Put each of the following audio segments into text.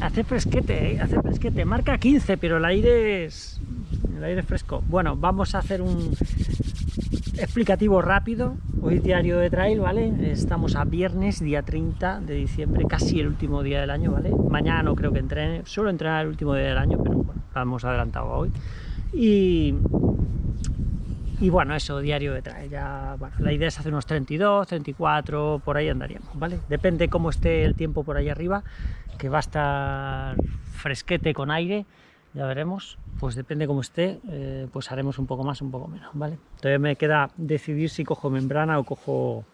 Hace fresquete, ¿eh? hace fresquete. Marca 15, pero el aire es... El aire es fresco. Bueno, vamos a hacer un explicativo rápido. Hoy diario de trail, ¿vale? Estamos a viernes, día 30 de diciembre, casi el último día del año, ¿vale? Mañana no creo que entrene, suelo entrenar el último día del año, pero bueno, lo hemos adelantado hoy. Y, y bueno, eso, diario de trail. Ya, bueno, la idea es hacer unos 32, 34, por ahí andaríamos, ¿vale? Depende cómo esté el tiempo por ahí arriba, que va a estar fresquete con aire, ya veremos, pues depende cómo esté, eh, pues haremos un poco más, un poco menos, ¿vale? Todavía me queda decidir si cojo membrana o cojo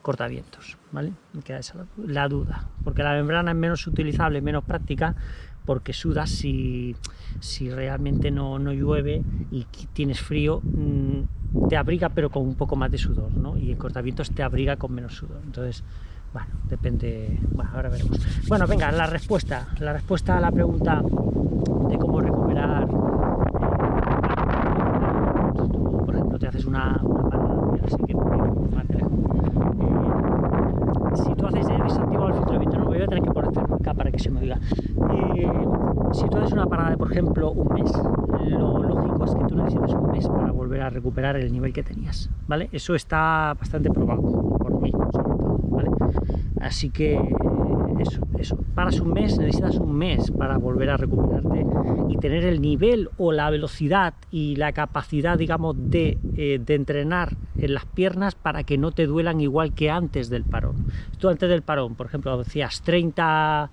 cortavientos, ¿vale? Me queda esa la duda, porque la membrana es menos utilizable, menos práctica, porque sudas si, si realmente no, no llueve y tienes frío, mmm, te abriga pero con un poco más de sudor, ¿no? Y el cortavientos te abriga con menos sudor, entonces... Bueno, depende... Bueno, ahora veremos. Bueno, venga, la respuesta. La respuesta a la pregunta de cómo recuperar eh, por ejemplo te haces una, lejos eh, si tú haces he desactivado el filtro de viento no voy a tener que poner acá para que se me diga eh, si tú haces una parada de por ejemplo un mes lo lógico es que tú necesites un a recuperar el nivel que tenías vale eso está bastante probado por mí sobre todo así que eso, eso, paras un mes, necesitas un mes para volver a recuperarte y tener el nivel o la velocidad y la capacidad, digamos, de, eh, de entrenar en las piernas para que no te duelan igual que antes del parón. Tú antes del parón, por ejemplo, decías 30...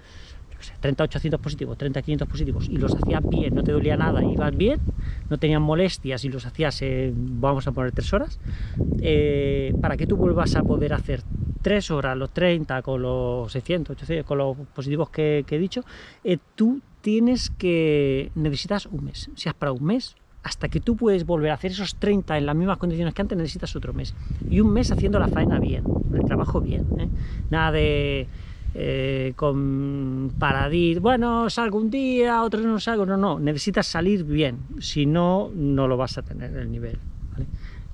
30 800 positivos, 30 500 positivos y los hacías bien, no te dolía nada, ibas bien, no tenían molestias y los hacías, eh, vamos a poner 3 horas, eh, para que tú vuelvas a poder hacer 3 horas, los 30, con los 600, 800, con los positivos que, que he dicho, eh, tú tienes que, necesitas un mes. Si has para un mes, hasta que tú puedes volver a hacer esos 30 en las mismas condiciones que antes, necesitas otro mes. Y un mes haciendo la faena bien, el trabajo bien. ¿eh? Nada de... Eh, con paradis, bueno, salgo un día, otro no salgo, no, no, necesitas salir bien, si no, no lo vas a tener el nivel.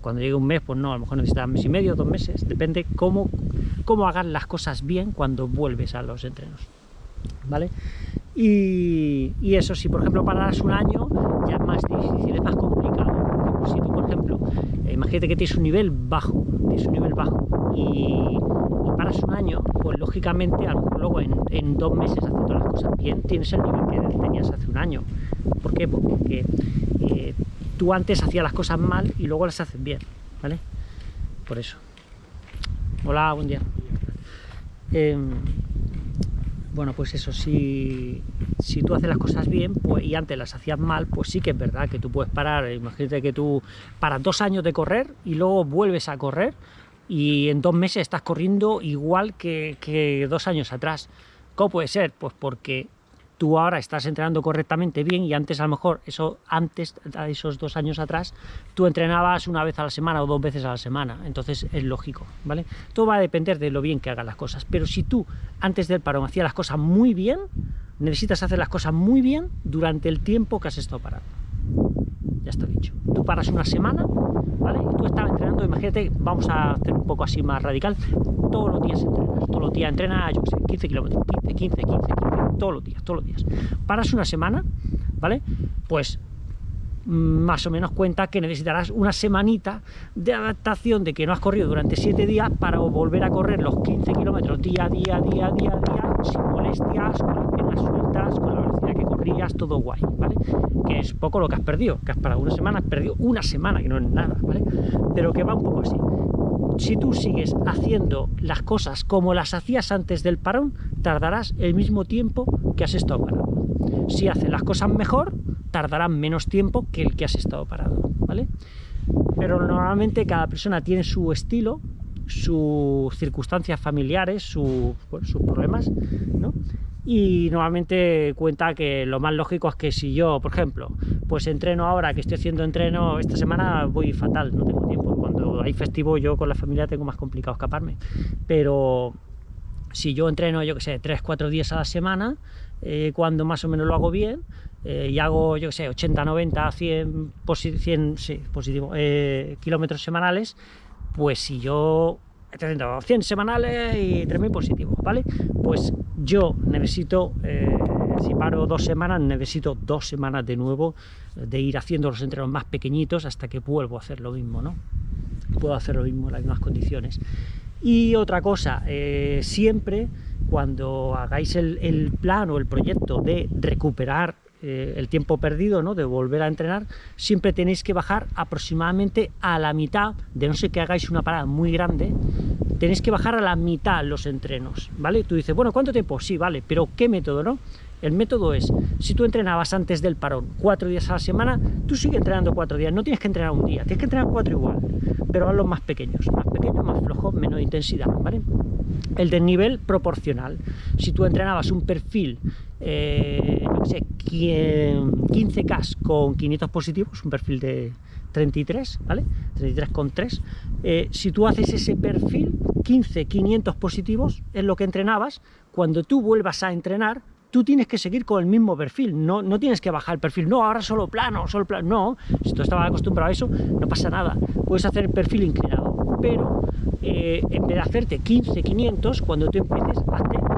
Cuando llegue un mes, pues no, a lo mejor necesitas mes y medio, dos meses, depende cómo, cómo hagas las cosas bien cuando vuelves a los entrenos, ¿vale? Y, y eso, si por ejemplo pararas un año, ya es más difícil, es más complicado. Si tú, por ejemplo, eh, imagínate que tienes un nivel bajo, tienes un nivel bajo y, y paras un año, pues lógicamente a lo mejor luego en, dos meses haciendo las cosas bien, tienes el nivel que tenías hace un año. ¿Por qué? Pues porque eh, tú antes hacías las cosas mal y luego las haces bien, ¿vale? Por eso. Hola, buen día. Eh, bueno, pues eso, si, si tú haces las cosas bien pues, y antes las hacías mal, pues sí que es verdad que tú puedes parar, imagínate que tú paras dos años de correr y luego vuelves a correr y en dos meses estás corriendo igual que, dos años atrás. ¿Cómo puede ser? Pues porque tú ahora estás entrenando correctamente bien y antes a lo mejor, eso antes, esos dos años atrás, tú entrenabas una vez a la semana o dos veces a la semana, entonces es lógico, ¿vale? Todo va a depender de lo bien que hagas las cosas, pero si tú antes del parón hacías las cosas muy bien, necesitas hacer las cosas muy bien durante el tiempo que has estado parado. Ya está dicho. Tú paras una semana, ¿vale? Y tú estabas entrenando, imagínate, vamos a hacer un poco así más radical, todos los días entrenas, todos los días entrenas, yo sé, 15 kilómetros, 15, 15, 15, 15, todos los días, todos los días. Paras una semana, ¿vale? Pues más o menos cuenta que necesitarás una semanita de adaptación de que no has corrido durante 7 días para volver a correr los 15 kilómetros día día, día día, día, sin molestias, las sueltas, con la velocidad que corrías, todo guay, ¿vale? Que es poco lo que has perdido, que has parado una semana, has perdido una semana, que no es nada, ¿vale? Pero que va un poco así. Si tú sigues haciendo las cosas como las hacías antes del parón, tardarás el mismo tiempo que has estado parado. Si haces las cosas mejor, tardarán menos tiempo que el que has estado parado, ¿vale? Pero normalmente cada persona tiene su estilo, sus circunstancias familiares, sus problemas, ¿no? Y normalmente cuenta que lo más lógico es que si yo, por ejemplo, pues entreno ahora, que estoy haciendo entreno esta semana, voy fatal, no tengo tiempo. Cuando hay festivo yo con la familia tengo más complicado escaparme. Pero si yo entreno, yo que sé, 3-4 días a la semana, eh, cuando más o menos lo hago bien, eh, y hago, yo que sé, 80, 90, 100, 100 sí, positivo, eh, kilómetros semanales, pues si yo 100 semanales y 3.000 positivos, ¿vale? Pues yo necesito, eh, si paro dos semanas, necesito dos semanas de nuevo de ir haciendo los entrenos más pequeñitos hasta que vuelvo a hacer lo mismo, ¿no? Puedo hacer lo mismo en las mismas condiciones. Y otra cosa, eh, siempre cuando hagáis el, plan o el proyecto de recuperar eh, el tiempo perdido, ¿no? de volver a entrenar, siempre tenéis que bajar aproximadamente a la mitad, de no sé que hagáis una parada muy grande, tenéis que bajar a la mitad los entrenos, ¿vale? Tú dices, bueno, ¿cuánto tiempo? Sí, vale, pero ¿qué método, no? El método es, si tú entrenabas antes del parón cuatro días a la semana, tú sigues entrenando cuatro días, no tienes que entrenar un día, tienes que entrenar cuatro igual, pero a los más pequeños, más pequeños, más flojos, menos intensidad, ¿vale? El desnivel proporcional, si tú entrenabas un perfil, eh, no sé, 15K con 500 positivos, un perfil de 33, ¿vale? 33,3, eh, si tú haces ese perfil, 15, 500 positivos, es lo que entrenabas, cuando tú vuelvas a entrenar, tú tienes que seguir con el mismo perfil, no, no tienes que bajar el perfil, no, ahora solo plano, solo plano, no, si tú estabas acostumbrado a eso, no pasa nada, puedes hacer el perfil inclinado, pero eh, en vez de hacerte 15, 500, cuando tú empieces, hazte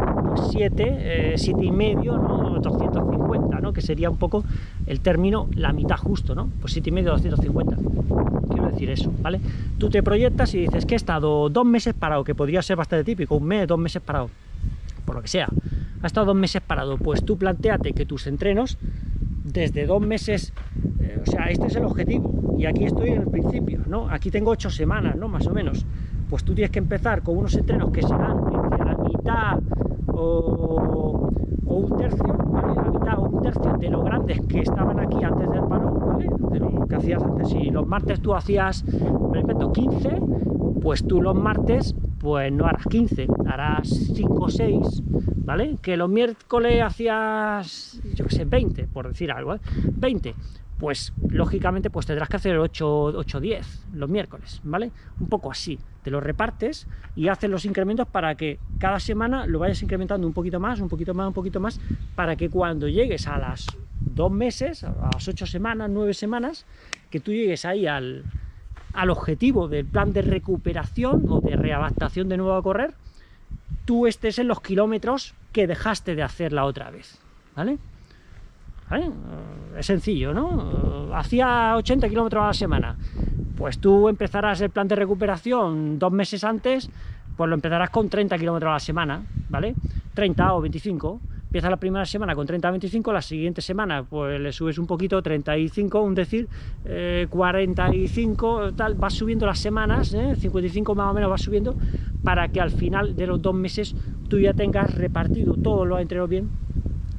7, 7 y medio, ¿no? 250, ¿no? que sería un poco el término, la mitad justo, ¿no? pues 7 y medio, 250, quiero decir eso, ¿vale? Tú te proyectas y dices que he estado dos meses parado, que podría ser bastante típico, un mes, dos meses parado, por lo que sea, ha estado dos meses parado, pues tú planteate que tus entrenos, desde dos meses, eh, o sea, este es el objetivo, y aquí estoy en el principio, ¿no? Aquí tengo ocho semanas, ¿no? Más o menos. Pues tú tienes que empezar con unos entrenos que serán entre la mitad o, un tercio, ¿vale? La mitad o un tercio de los grandes que estaban aquí antes del paro, ¿vale? De lo que hacías antes. Si los martes tú hacías, me invento, 15, pues tú los martes pues no harás 15, harás 5 o 6, ¿vale? Que los miércoles hacías, yo qué sé, 20, por decir algo, ¿eh? 20, pues lógicamente pues tendrás que hacer 8 o 10 los miércoles, ¿vale? Un poco así, te lo repartes y haces los incrementos para que cada semana lo vayas incrementando un poquito más, un poquito más, un poquito más, para que cuando llegues a las dos meses, a las 8 semanas, 9 semanas, que tú llegues ahí al, al objetivo del plan de recuperación o de readaptación de nuevo a correr, tú estés en los kilómetros que dejaste de hacer la otra vez, ¿vale? Es sencillo, ¿no? Hacía 80 kilómetros a la semana, pues tú empezarás el plan de recuperación dos meses antes, pues lo empezarás con 30 kilómetros a la semana, ¿vale? 30 o 25, empieza la primera semana con 30-25, la siguiente semana pues le subes un poquito, 35, un decir, 45, eh, tal, vas subiendo las semanas, 55 eh, más o menos vas subiendo, para que al final de los dos meses tú ya tengas repartido todo lo entrenos bien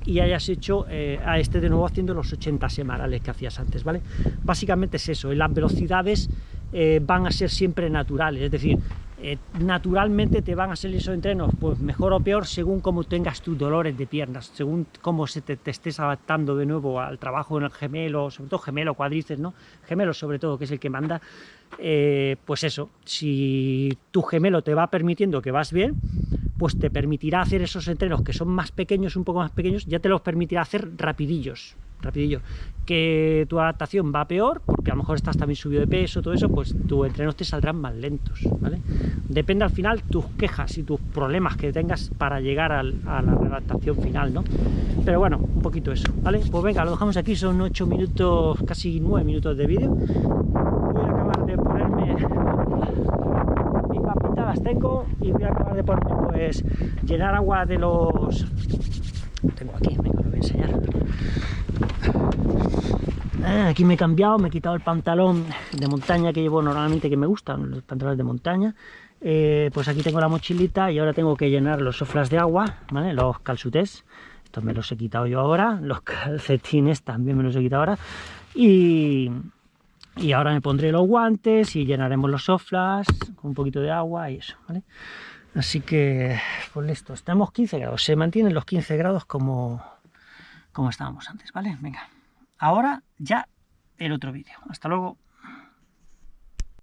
y hayas hecho eh, a este de nuevo haciendo los 80 semanales que hacías antes, ¿vale? Básicamente es eso, las velocidades van a ser siempre naturales, es decir, eh, naturalmente te van a salir esos entrenos pues mejor o peor según cómo tengas tus dolores de piernas, según cómo se te, estés adaptando de nuevo al trabajo en el gemelo, sobre todo gemelo, cuadrices, ¿no? Gemelo sobre todo, que es el que manda, eh, pues eso, si tu gemelo te va permitiendo que vas bien, pues te permitirá hacer esos entrenos que son más pequeños, un poco más pequeños, ya te los permitirá hacer rapidillos, rapidillo. Que tu adaptación va peor, porque a lo mejor estás también subido de peso, todo eso, pues tus entrenos te saldrán más lentos, ¿vale? Depende al final tus quejas y tus problemas que tengas para llegar a la adaptación final, ¿no? Pero bueno, un poquito eso, ¿vale? Pues venga, lo dejamos aquí, son 8 minutos, casi 9 minutos de vídeo. Voy a acabar de ponerme las tengo y voy a acabar de ponerme pues llenar agua de los tengo aquí, venga, lo voy a enseñar eh, aquí me he cambiado, me he quitado el pantalón de montaña que llevo normalmente, que me gustan, los pantalones de montaña. Eh, pues aquí tengo la mochilita y ahora tengo que llenar los soflas de agua, ¿vale? los calzutés. Estos me los he quitado yo ahora, los calcetines también me los he quitado ahora. Y, y ahora me pondré los guantes y llenaremos los soflas con un poquito de agua y eso, ¿vale? Así que, pues listo, estamos 15 grados, se mantienen los 15 grados como, como estábamos antes, ¿vale? Venga, ahora ya el otro vídeo. Hasta luego.